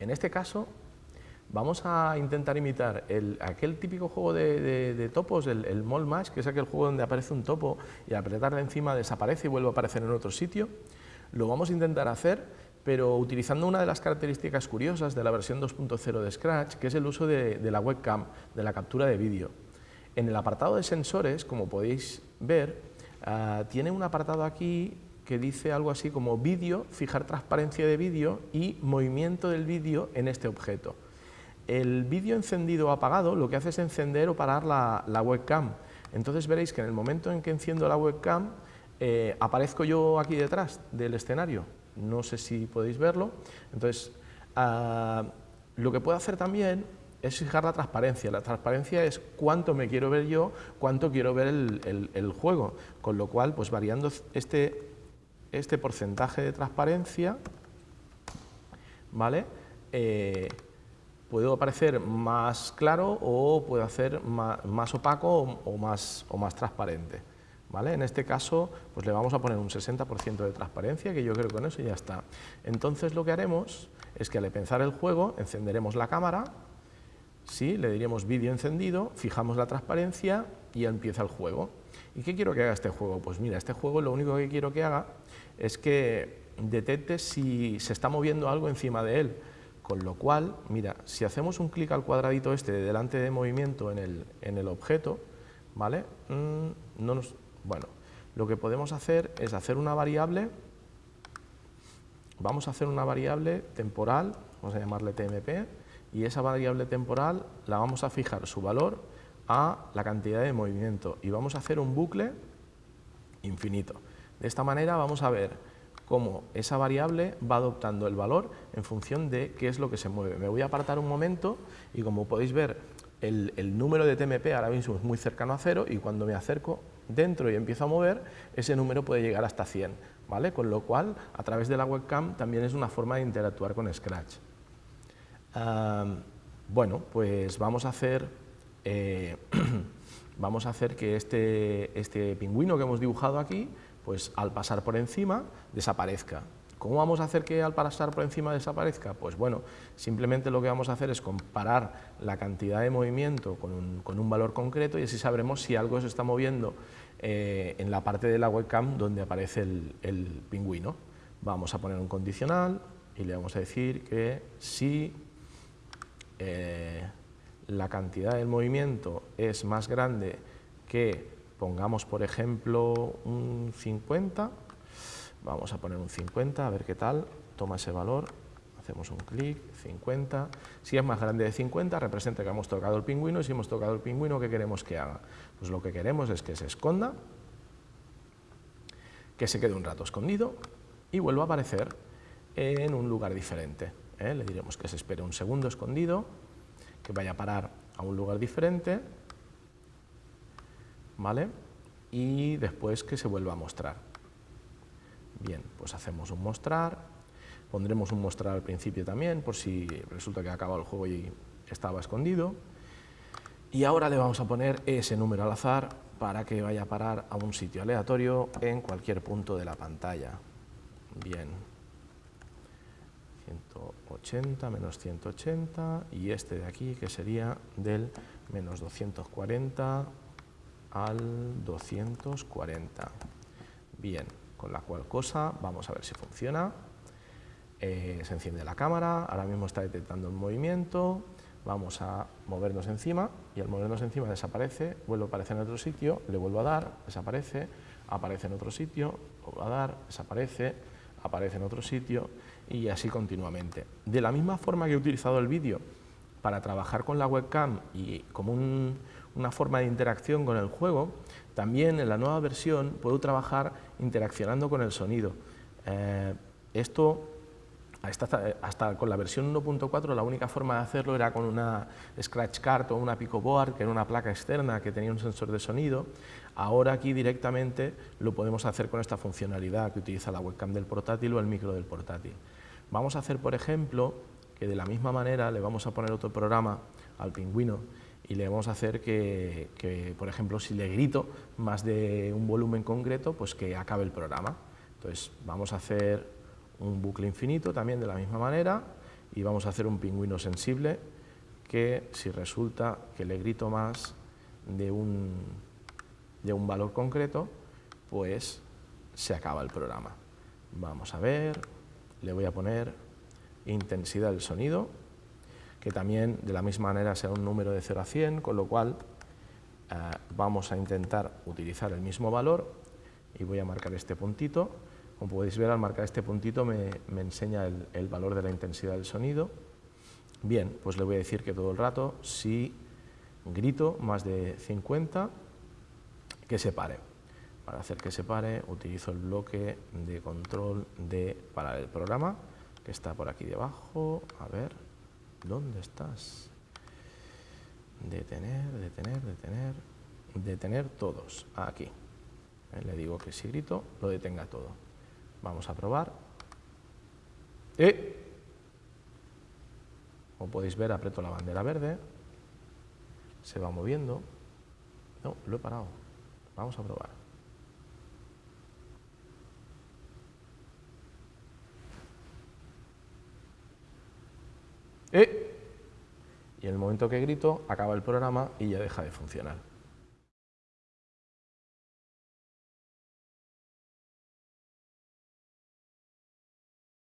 En este caso, vamos a intentar imitar aquel típico juego de, topos, el, el Mall Match, que es aquel juego donde aparece un topo y al apretarle encima desaparece y vuelve a aparecer en otro sitio. Lo vamos a intentar hacer, pero utilizando una de las características curiosas de la versión 2.0 de Scratch, que es el uso de, la webcam, de la captura de vídeo. En el apartado de sensores, como podéis ver, ah, tiene un apartado aquí que dice algo así como vídeo, fijar transparencia de vídeo y movimiento del vídeo en este objeto. El vídeo encendido o apagado lo que hace es encender o parar la, webcam. Entonces veréis que en el momento en que enciendo la webcam, eh, aparezco yo aquí detrás del escenario. No sé si podéis verlo. Entonces, ah, lo que puedo hacer también es fijar la transparencia. La transparencia es cuánto me quiero ver yo, cuánto quiero ver el, juego. Con lo cual, pues variando este, este porcentaje de transparencia, ¿vale? Eh, puedo aparecer más claro o puedo hacer más, opaco o, más, o más transparente. ¿Vale? En este caso, pues le vamos a poner un 60% de transparencia, que yo creo que con eso ya está. Entonces lo que haremos es que al empezar el juego encenderemos la cámara, ¿sí? le diríamos vídeo encendido, fijamos la transparencia y empieza el juego. ¿Y qué quiero que haga este juego? Pues mira, este juego lo único que quiero que haga es que detecte si se está moviendo algo encima de él. Con lo cual, mira, si hacemos un clic al cuadradito este de delante de movimiento en el, en el objeto, ¿vale? Mm, no nos, bueno, lo que podemos hacer es hacer una variable, vamos a hacer una variable temporal, vamos a llamarle TMP, y esa variable temporal la vamos a fijar su valor a la cantidad de movimiento y vamos a hacer un bucle infinito. De esta manera vamos a ver cómo esa variable va adoptando el valor en función de qué es lo que se mueve. Me voy a apartar un momento y como podéis ver el, número de TMP ahora mismo es muy cercano a cero y cuando me acerco dentro y empiezo a mover, ese número puede llegar hasta 100, ¿vale? Con lo cual, a través de la webcam también es una forma de interactuar con Scratch. bueno, pues vamos a hacer, eh, vamos a hacer que este, este pingüino que hemos dibujado aquí pues al pasar por encima desaparezca. ¿Cómo vamos a hacer que al pasar por encima desaparezca? Pues bueno, simplemente lo que vamos a hacer es comparar la cantidad de movimiento con un, valor concreto y así sabremos si algo se está moviendo eh, en la parte de la webcam donde aparece el, pingüino. Vamos a poner un condicional y le vamos a decir que si eh, la cantidad del movimiento es más grande que Pongamos, por ejemplo, un 50. Vamos a poner un 50, a ver qué tal. Toma ese valor, hacemos un clic, 50. Si es más grande de 50, representa que hemos tocado el pingüino, y si hemos tocado el pingüino, ¿qué queremos que haga? Pues lo que queremos es que se esconda, que se quede un rato escondido y vuelva a aparecer en un lugar diferente. ¿eh? Le diremos que se espere un segundo escondido, que vaya a parar a un lugar diferente ¿vale? Y después que se vuelva a mostrar. Bien, pues hacemos un mostrar, pondremos un mostrar al principio también, por si resulta que ha acabado el juego y estaba escondido. Y ahora le vamos a poner ese número al azar para que vaya a parar a un sitio aleatorio en cualquier punto de la pantalla. Bien, 180 menos 180 y este de aquí que sería del menos 240 al 240. Bien, con la cual cosa vamos a ver si funciona. Eh, se enciende la cámara, ahora mismo está detectando un movimiento, vamos a movernos encima y al movernos encima desaparece, vuelve a aparecer en otro sitio, le vuelvo a dar, desaparece, aparece en otro sitio, vuelvo a dar, desaparece, aparece en otro sitio y así continuamente. De la misma forma que he utilizado el vídeo para trabajar con la webcam y como un, una forma de interacción con el juego, también en la nueva versión puedo trabajar interaccionando con el sonido. Eh, esto, hasta, con la versión 1.4, la única forma de hacerlo era con una Scratch Card o una Picoboard, que era una placa externa que tenía un sensor de sonido. Ahora aquí directamente lo podemos hacer con esta funcionalidad que utiliza la webcam del portátil o el micro del portátil. Vamos a hacer, por ejemplo, que de la misma manera le vamos a poner otro programa al pingüino y le vamos a hacer que, por ejemplo, si le grito más de un volumen concreto, pues que acabe el programa. Entonces, vamos a hacer un bucle infinito también de la misma manera y vamos a hacer un pingüino sensible que si resulta que le grito más de un, de un valor concreto, pues se acaba el programa. Vamos a ver, le voy a poner intensidad del sonido, que también de la misma manera sea un número de 0 a 100, con lo cual eh, vamos a intentar utilizar el mismo valor y voy a marcar este puntito. Como podéis ver, al marcar este puntito me, enseña el, el, valor de la intensidad del sonido. Bien, pues le voy a decir que todo el rato, si grito más de 50, que se pare. Para hacer que se pare, utilizo el bloque de control de parar el programa, que está por aquí debajo. A ver, ¿dónde estás? Detener, detener, detener, detener todos. Aquí. Eh, le digo que si grito, lo detenga todo. Vamos a probar. ¡Eh! Como podéis ver, aprieto la bandera verde. Se va moviendo. No, lo he parado. Vamos a probar. ¡Eh! Y en el momento que grito, acaba el programa y ya deja de funcionar.